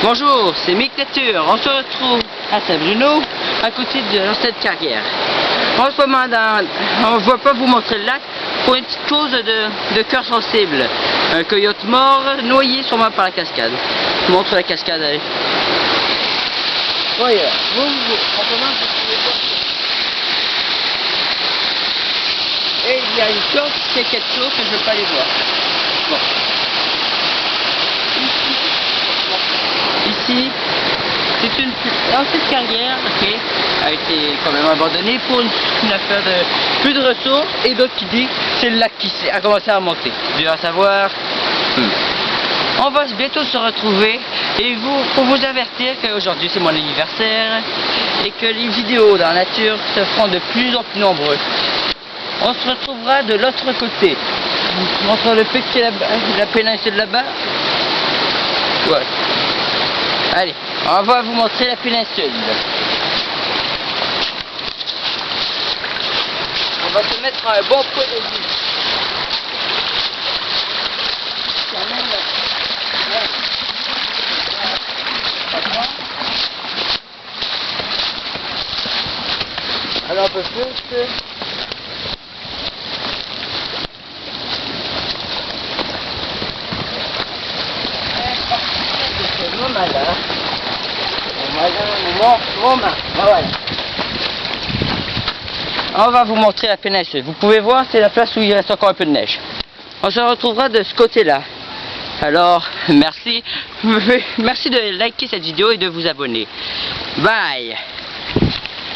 Bonjour, c'est Mick Nature. On se retrouve à Saint-Bruno, à côté de l'ancienne carrière. En ce moment, on ne va pas vous montrer le lac pour une petite cause de, cœur sensible. Un coyote mort, noyé sûrement par la cascade. Montre la cascade, allez. Voyez, vous, vous, Et il y a une qui fait quelque chose que je ne veux pas les voir. C'est une ancienne carrière qui a été quand même abandonnée pour une, une affaire de plus de ressources et d'autres qui disent que c'est le lac qui a commencé à remonter. Tu vas savoir. Hmm. On va bientôt se retrouver et vous, pour vous avertir qu'aujourd'hui c'est mon anniversaire et que les vidéos dans la nature se feront de plus en plus nombreuses. On se retrouvera de l'autre côté. Montre le petit là-bas, la péninsule là-bas. Ouais. Allez, on va vous montrer la péninsule. On va se mettre un bon point de vue. Alors on peut plus. Main. Voilà. On va vous montrer la péninsule. Vous pouvez voir, c'est la place où il reste encore un peu de neige. On se retrouvera de ce côté-là. Alors, merci. Merci de liker cette vidéo et de vous abonner. Bye